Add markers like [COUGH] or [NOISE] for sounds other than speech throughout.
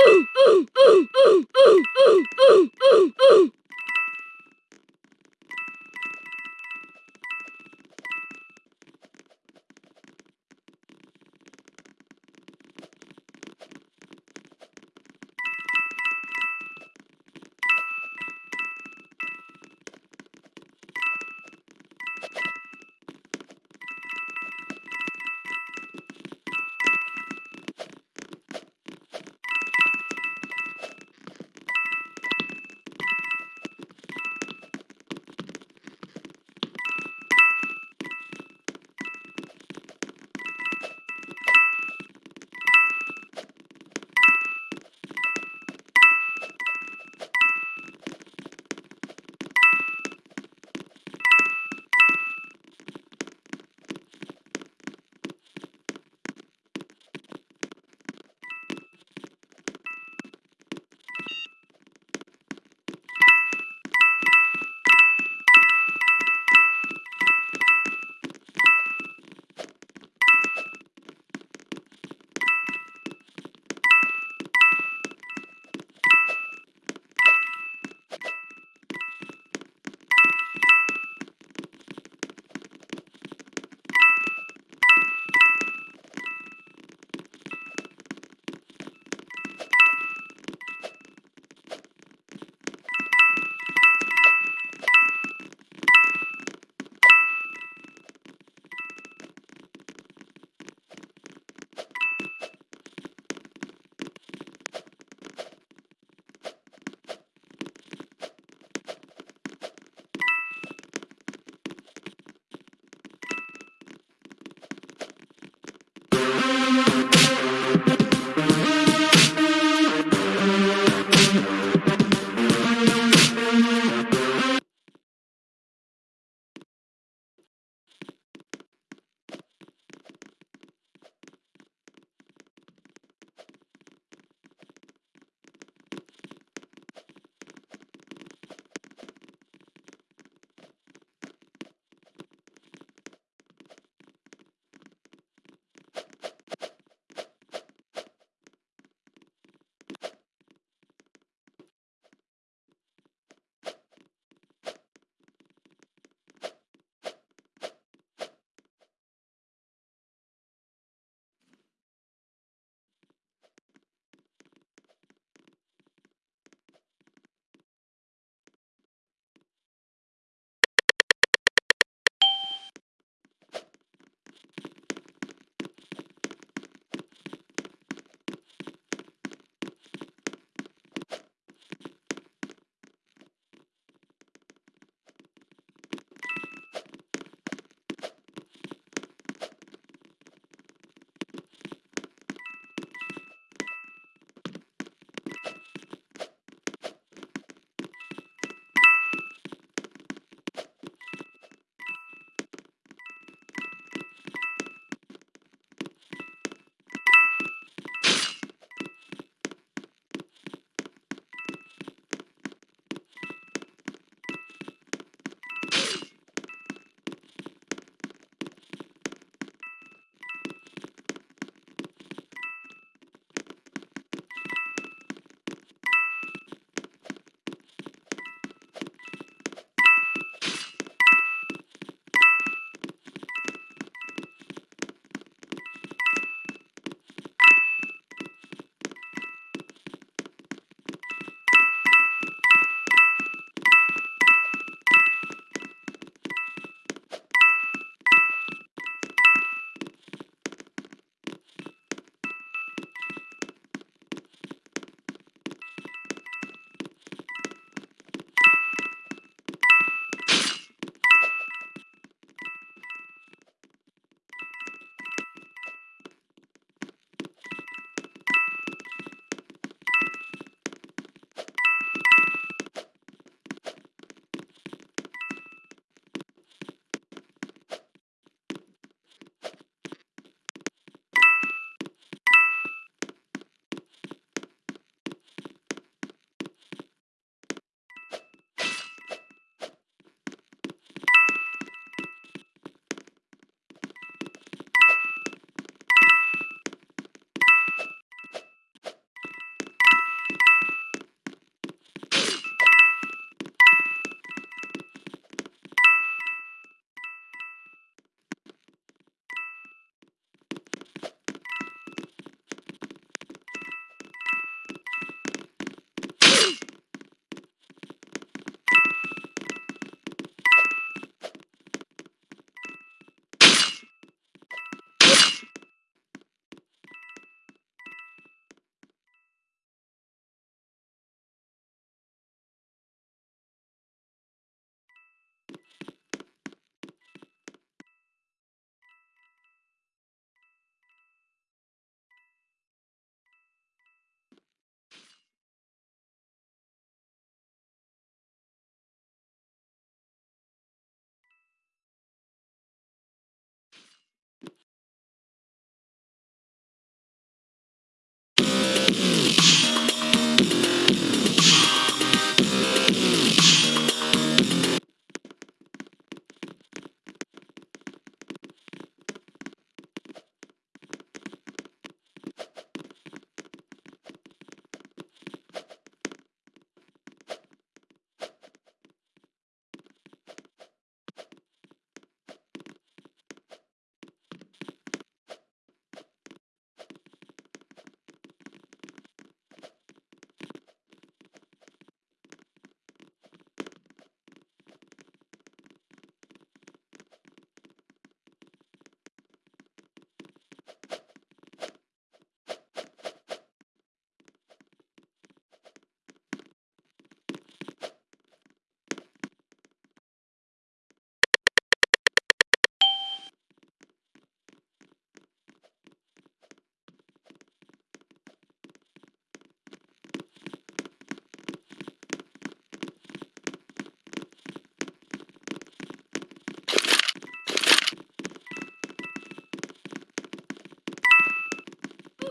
嗯嗯嗯嗯嗯嗯嗯嗯嗯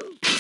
Woo! [LAUGHS]